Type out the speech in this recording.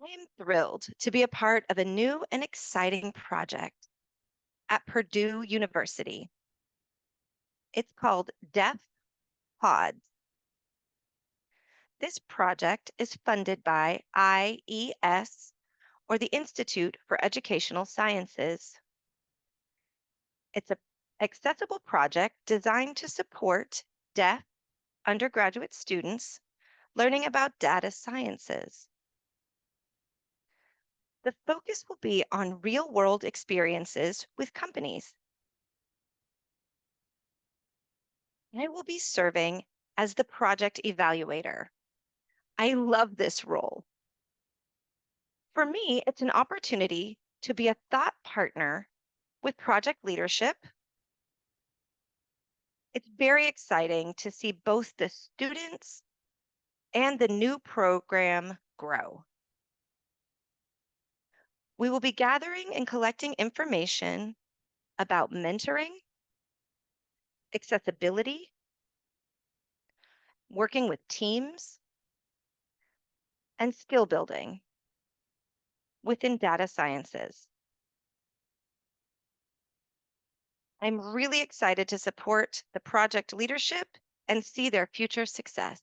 I am thrilled to be a part of a new and exciting project at Purdue University. It's called Deaf Pods. This project is funded by IES, or the Institute for Educational Sciences. It's an accessible project designed to support deaf undergraduate students learning about data sciences. The focus will be on real world experiences with companies. I will be serving as the project evaluator. I love this role. For me, it's an opportunity to be a thought partner with project leadership. It's very exciting to see both the students and the new program grow. We will be gathering and collecting information about mentoring, accessibility, working with teams, and skill building within data sciences. I'm really excited to support the project leadership and see their future success.